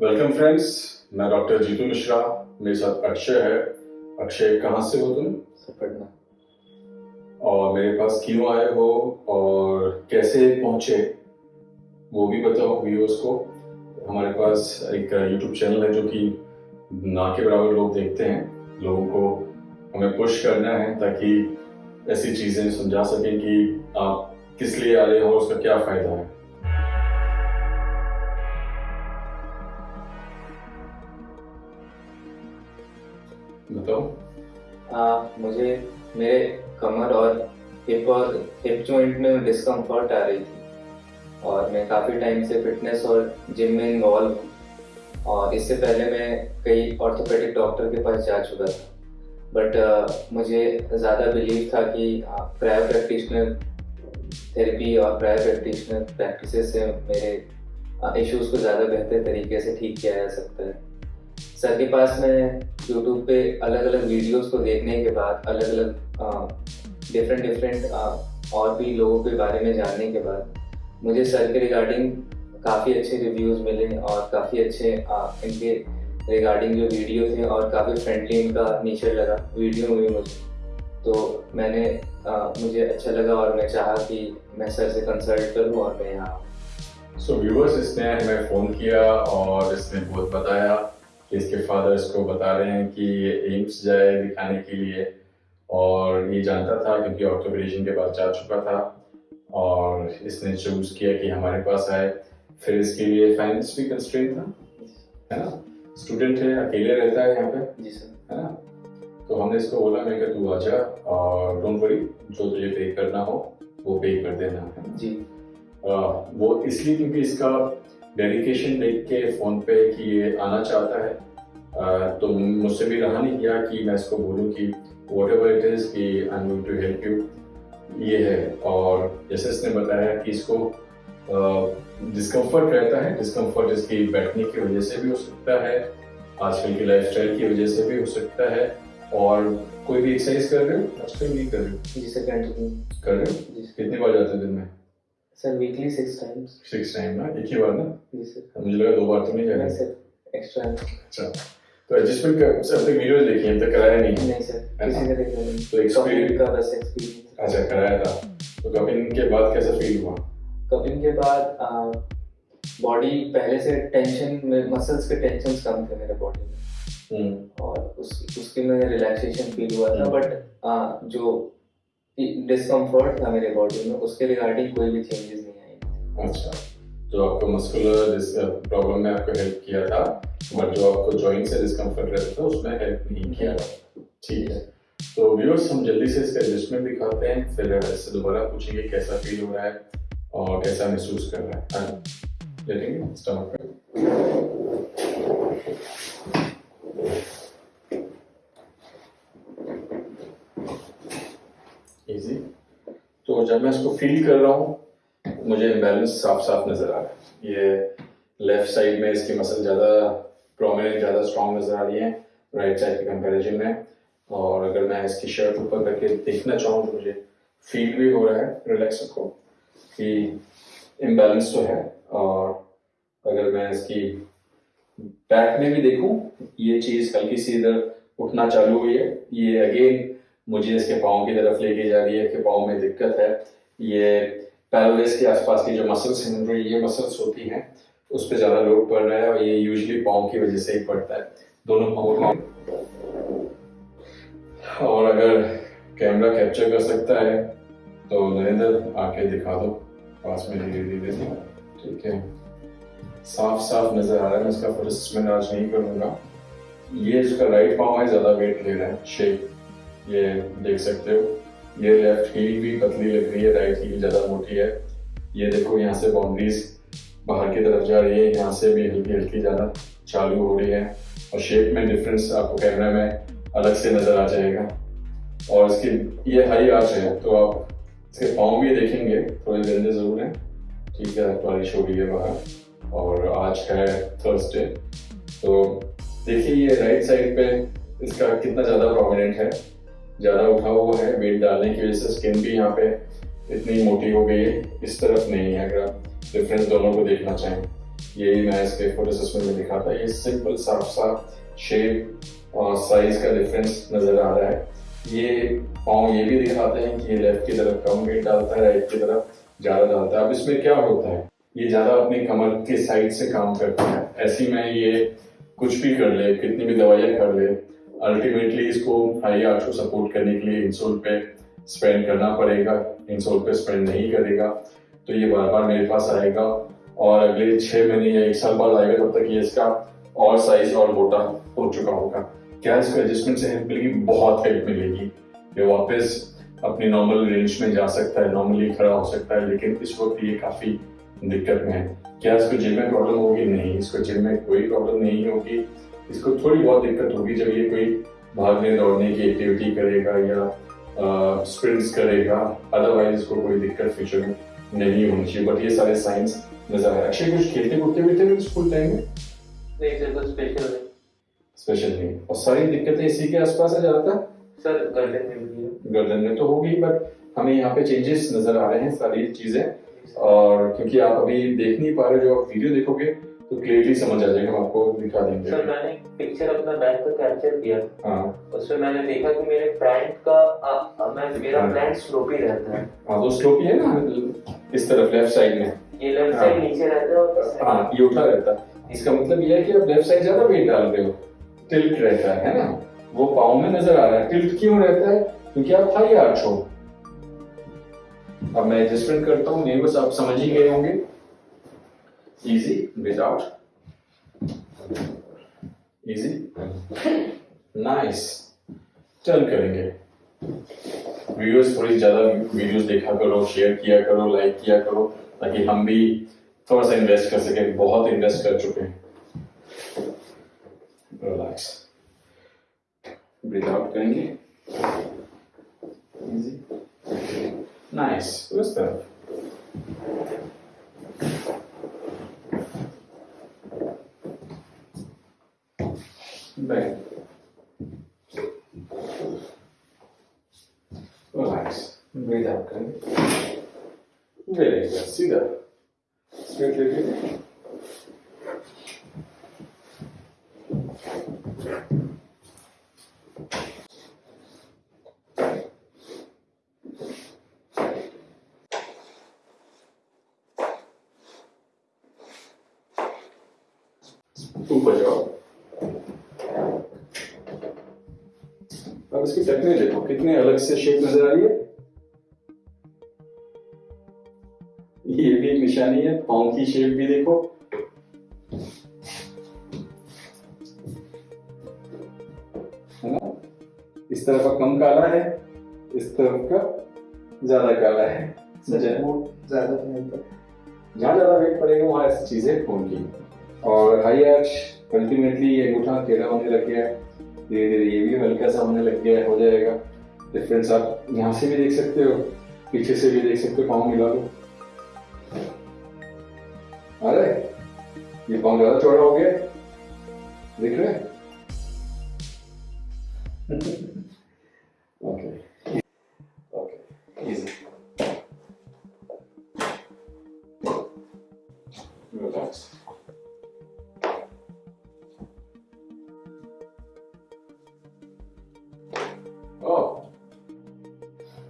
Welcome friends मैं doctor Jitu Mishra मेरे साथ अक्षय है। अक्षय कहाँ से हो तुम? पढ़ना और मेरे पास क्यों आए हो और कैसे पहुँचे? वो भी बताओ व्यूअर्स को। हमारे पास एक यूट्यूब चैनल है जो कि ना के बराबर लोग देखते हैं। लोगों को हमें पुश करना है ताकि ऐसी चीज़ें समझा सकें कि आप किस लिए आ रहे हो और उसका क्या फ़ायदा है। बताओ। मुझे मेरे कमर और हिप और हिप जॉइंट में डिस्कम्फर्ट आ रही थी। और मैं काफ़ी टाइम से फिटनेस और जिम में इन्वॉल्व हूँ। और इससे पहले मैं कई ऑर्थोपेडिक डॉक्टर के पास जा चुका था। बट uh, मुझे ज़्यादा बिलीव था कि प्रायर प्रैक्टिशनर थेरेपी और प्रायर प्रैक्टिशनर प्रैक्टिस से मेरे इश्यूज़ को ज़्यादा बेहतर तरीके से ठीक किया जा सकता है। सर के पास मैं यूट्यूब पे अलग अलग वीडियोस को देखने के बाद अलग अलग डिफरेंट डिफरेंट और भी लोगों के बारे में जानने के बाद मुझे सर के रिगार्डिंग काफ़ी अच्छे रिव्यूज़ मिले और काफ़ी अच्छे इनके रिगार्डिंग जो वीडियो थे और काफ़ी फ्रेंडली इनका नेचर लगा वीडियो भी मुझे। तो मैंने आ, मुझे अच्छा लगा और मैं चाहा कि मैं सर से कंसल्ट करूँ और मैं यहाँ सो व्यूअर्स इसने हमें फ़ोन किया और इसने बहुत बताया। इसके फादर इसको बता रहे हैं कि ये एम्स जाए दिखाने के लिए। और ये जानता था क्योंकि ऑक्टोपरेशन के बाद जा चुका था। और इसने चूज़ किया कि हमारे पास आए। फिर इसके लिए फाइनेंस भी कंस्ट्रेंट था है ना? स्टूडेंट है अकेले रहता है यहाँ पे जी सर। है ना? तो हमने इसको बोला मैं कि तू आ जा और डोंट वरी जो तुझे पे करना हो वो पे कर देना है जी। आ, वो इसलिए क्योंकि इसका डेडिकेशन देख के फ़ोन पे कि ये आना चाहता है। आ, तो मुझसे भी रहा नहीं किया कि मैं इसको बोलूँ कि वॉट एवर इट इज़ कि I am going to help you ये है। और जैसे इसने बताया कि इसको डिस्कम्फर्ट रहता है। डिस्कम्फर्ट इसकी बैठने की वजह से भी हो सकता है आजकल की लाइफस्टाइल की वजह से भी हो सकता है। और कोई भी एक्सरसाइज कर रहे हो? आजकल नहीं कर रहे हो। जी सर कर रहे हो? कितनी बार जाते हो दिन में? Sir weekly six times six time ना एक ही बार ना जी सर मुझे लगा दो बार तो नहीं जाना। सर एक्स्ट्रा अच्छा। तो एडजस्टमेंट का सब तक वीडियोस देखी हैं तक कराया नहीं? नहीं सर किसी का देखा नहीं। तो कपिंग का बस एक्सपीरियंस अच्छा कराया था। तो कपिंग के बाद कैसा फील हुआ? कपिंग के बाद बॉडी पहले से टेंशन में मसल्स के टेंशन कम थे मेरे बॉडी में। हम्म। और उस उसके में रिलैक्सेशन फील हुआ था हम्म। बट जो डिस्कम्फर्ट था मेरे बॉडी में उसके रिगार्डिंग कोई भी चेंजेस नहीं आई। अच्छा जो आपको मस्कुलर प्रॉब्लम में आपको हेल्प किया था बट जो आपको जॉइंट से डिस्कम्फर्ट रहता था उसमें हेल्प नहीं किया ठीक है। तो व्यूअर्स हम जल्दी से इसका एडजस्टमेंट दिखाते हैं फिर इससे दोबारा पूछेंगे कैसा फील हो रहा है और कैसा महसूस कर रहा है। हाँ, लेटेंगे स्टमक इजी तो जब मैं इसको फील कर रहा हूँ, मुझे इम्बैलेंस साफ़ साफ़ नज़र आ रहा है। ये लेफ़्ट साइड में इसकी मसल ज़्यादा प्रोमिनेंट ज़्यादा स्ट्रॉन्ग नज़र आ रही है राइट साइड के कंपैरिजन में। और अगर मैं इसकी शर्ट ऊपर करके देखना चाहूँ तो मुझे फील भी हो रहा है रिलैक्स को कि इम्बैलेंस तो है। और अगर मैं इसकी बैक में भी देखूँ, ये चीज़ हल्की सी इधर उठना चालू हुई है। ये अगेन मुझे इसके पाँव की तरफ़ लेके जा रही है कि पाँव में दिक्कत है। ये पैरोलेस के आसपास की जो मसल्स हैं ये मसल्स होती हैं, उस पर ज़्यादा लोड पड़ रहा है और ये यूजली पाँव की वजह से ही पड़ता है। दोनों पाँव में। और अगर कैमरा कैप्चर कर सकता है तो नरेंद्र, आके दिखा दो, पास में धीरे धीरे ठीक है। साफ़ साफ़ नज़र आ रहा है, मैं इसका असेसमेंट आज नहीं करूँगा। ये इसका राइट पाँव है ज़्यादा वेट ले रहा है शेप ये देख सकते हो। ये लेफ़्ट हील भी पतली लग रही है राइट हील ज़्यादा मोटी है। ये देखो यहाँ से बाउंड्रीज बाहर की तरफ़ जा रही है, यहाँ से भी हल्की हल्की जाना चालू हो रही है। और शेप में डिफरेंस आपको कैमरा में अलग से नज़र आ जाएगा। और इसकी, ये हाई आर्च है तो आप इसके पाँव भी देखेंगे, थोड़े गंदे ज़रूर हैं। ठीक है, बारिश हो रही है बाहर, और आज है थर्सडे तो देखिए ये राइट साइड पे इसका कितना ज़्यादा प्रोमिनेंट है। ज़्यादा उठा हुआ है वेट डालने की वजह से स्किन भी यहाँ पे इतनी मोटी हो गई है। इस तरफ़ नहीं है, अगर आप डिफरेंस दोनों को देखना चाहें। यही मैं इसके फ़ोटो सिस्टम में दिखा था। ये सिंपल साफ़ साफ़ शेप और साइज़ का डिफरेंस नज़र आ रहा है। ये पाँव ये भी दिखाते हैं कि ये लेफ़्ट की तरफ़ कम वेट डालता है राइट की तरफ़ ज़्यादा डालता है। अब इसमें क्या होता है? ये ज़्यादा अपनी कमर के साइड से काम करता है। ऐसी में ये कुछ भी कर ले, कितनी भी दवाइयाँ कर ले अल्टीमेटली इसको हाई आर्च को सपोर्ट करने के लिए इंसोल पे स्पेंड करना पड़ेगा। इंसोल पे स्पेंड नहीं करेगा। तो ये बार बार मेरे पास आएगा और अगले छह महीने या एक साल बाद आएगा तब तक ये इसका और साइज़ और मोटा हो चुका होगा। क्या इसको एडजस्टमेंट से हेल्प मिलेगी? बहुत हेल्प मिलेगी। ये वापस अपनी नॉर्मल रेंज में जा सकता है नॉर्मली खड़ा हो सकता है, लेकिन इस वक्त ये काफ़ी दिक्कत में है। क्या इसको जिम में प्रॉब्लम होगी? नहीं। इसको जिम में कोई प्रॉब्लम नहीं होगी। इसको थोड़ी बहुत दिक्कत होगी जब ये कोई भागने दौड़ने की एक्टिविटी करेगा या स्प्रिंट्स करेगा। अदरवाइज़ इसको कोई दिक्कत फ्यूचर में नहीं होनी चाहिए। बट ये सारे साइंस नज़र आए अक्षय कुछ खेलते कूदते भी थे स्कूल टाइम में? नहीं सर कुछ स्पेशल नहीं। स्पेशल नहीं। और सारी दिक्कतें इसी के आसपास है ज़्यादातर? सर गर्दन में भी गर्दन में तो होगी बट हमें यहाँ पे चेंजेस नज़र आ रहे हैं सारी चीज़ें। और क्योंकि आप अभी देख नहीं पा रहे जो आप वीडियो देखोगे तो क्लियरली समझ आ जाएगा हम आपको दिखा देंगे। सर मैंने पिक्चर अपना बैक का कैप्चर किया। हाँ। उसमें मैंने देखा कि मेरे फ्रंट का आ, आ, मैं मेरा हाँ। फ्रंट स्लोपी रहता है। हाँ तो स्लोप है ना इस तरफ़ लेफ़्ट साइड में। ये लेफ़्ट हाँ। साइड नीचे रहता है और हाँ ये उठा रहता है। इसका मतलब ये है कि आप लेफ़्ट साइड ज़्यादा वेट डाल रहे हो। टिल्ट रहता है है ना? वो पाँव में नज़र आ रहा है। टिल्ट क्यों रहता है? क्योंकि आप हाई आर्च हो। अब मैं एडजस्टमेंट करता हूँ नहीं बस आप समझ ही गए होंगे। Easy without easy nice turn करेंगे। वीडियोस थोड़ी ज़्यादा वीडियोस देखा करो शेयर किया करो लाइक किया करो, ताकि हम भी थोड़ा सा इन्वेस्ट कर सके, बहुत इन्वेस्ट कर चुके हैं। रिलैक्स ब्रीथ आउट करेंगे। इजी नाइस उस तरफ़ बैक रिलैक्स ब्रीथ आउट करेंगे वेरी गुड सीधा स्ट्रेट लेके ऊपर जाओ अब इसकी टेक्निक देखो कितने अलग से शेप नज़र आ रही है। ये भी एक निशानी है पाँव की शेप भी देखो। है ना? इस तरफ़ का कम काला है इस तरफ़ का ज़्यादा काला है। सर वो ज़्यादा जहाँ ज़्यादा वेट पड़ेगा वहाँ ऐसी चीज़ें होंगी। और हाई आर्च अल्टीमेटली ये अंगूठा टेढ़ा होने लग गया। है धीरे धीरे ये भी हल्का सा होने लग गया हो जाएगा। डिफरेंस आप यहाँ से भी देख सकते हो, पीछे से भी देख सकते हो, पाँव मिला लो अरे ये पाँव ज़्यादा चौड़ा हो गया। दिख रहे ओके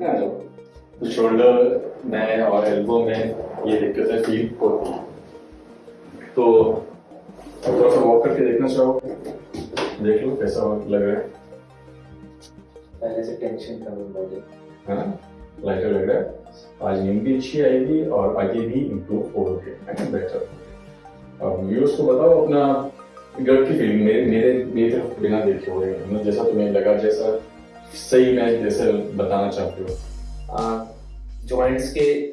तो शोल्डर में और एल्बो में ये दिक्कतें फील होती हैं। तो थोड़ा सा वॉक करके देखना चाहो? देख लो कैसा लग रहा है? पहले से टेंशन कम बॉडी हाँ लाइटर लग रहा है। आज नींद भी अच्छी आएगी और आगे भी इम्प्रूव होगे है बेटर अब व्यूअर्स को बताओ अपना गट की फीलिंग मेरे मेरे मेरी तरफ़ बिना देखे हुए। मतलब जैसा तुम्हें लगा जैसा सही मैं जैसे बताना चाहती हो? जॉइंट्स के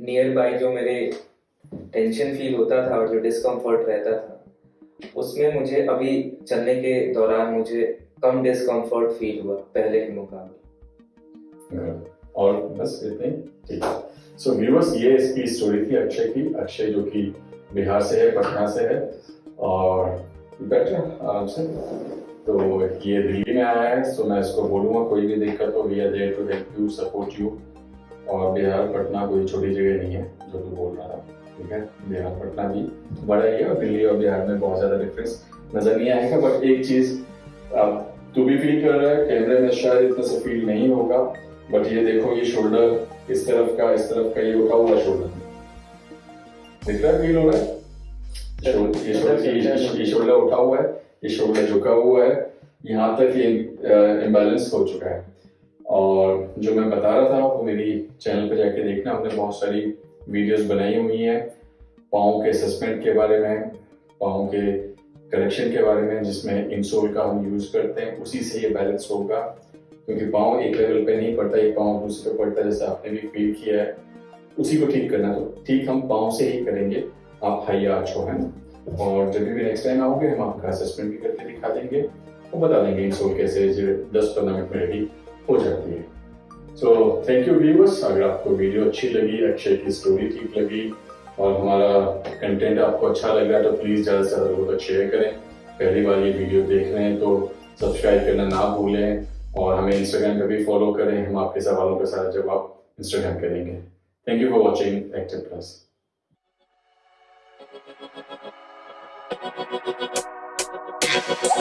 नियर बाय जो मेरे टेंशन फील होता था और जो डिस्कम्फर्ट रहता था उसमें मुझे अभी चलने के दौरान मुझे कम डिस्कम्फर्ट फील हुआ पहले के मुकाबले। और बस इतने ठीक है। सो व्यूअर्स ये इसकी स्टोरी थी अक्षय की। अक्षय जो कि बिहार से है पटना से है। और बैठे आराम से। तो ये दिल्ली में आया है सो मैं इसको बोलूँगा कोई भी दिक्कत हो we are there to help you support you और बिहार पटना कोई छोटी जगह नहीं है जो तू बोल रहा था ठीक है? बिहार पटना भी बड़ा ही है और दिल्ली और बिहार में बहुत ज़्यादा डिफरेंस नज़र नहीं आएगा बट एक चीज़ अब तू भी फील कर रहा है कैमरे में शायद इतना से फील नहीं होगा बट ये देखो ये शोल्डर इस तरफ़ का इस तरफ़ का ये उठा हुआ शोल्डर दिख रहा है फील हो रहा है? ये शोल्डर उठा हुआ है। ये शोल्डर झुका हुआ है, यहाँ तक ये इम्बैलेंस हो चुका है। और जो मैं बता रहा था वो मेरी चैनल पे जाके देखना, हमने बहुत सारी वीडियोस बनाई हुई हैं, पाँव के सस्पेंड के बारे में, पाँव के करेक्शन के बारे में, जिसमें इंसोल का हम यूज़ करते हैं, उसी से ये बैलेंस होगा। क्योंकि पाँव एक लेवल पे नहीं पड़ता एक पाँव दूसरे पे पड़ता है, जैसे आपने भी फील किया है। उसी को ठीक करना तो ठीक हम पाँव से ही करेंगे, आप हाई आर्च हो है ना? और जब भी नेक्स्ट टाइम आओगे, हम आपका असेसमेंट भी करके दिखा देंगे। और बता देंगे इंसोल कैसे दस पंद्रह मिनट में रेडी हो जाती है। सो थैंक यू व्यूअर्स अगर आपको वीडियो अच्छी लगी अक्षय की स्टोरी ठीक लगी और हमारा कंटेंट आपको अच्छा लग तो प्लीज़ ज़्यादा से ज़्यादा लोगों तक शेयर करें। पहली बार ये वीडियो देख रहे हैं तो सब्सक्राइब करना ना भूलें और हमें इंस्टाग्राम पर भी फॉलो करें। हम आपके सवालों का सारा जवाब इंस्टाग्राम करेंगे। Thank you for watching active plus はっはっはっはっはっはっはっは。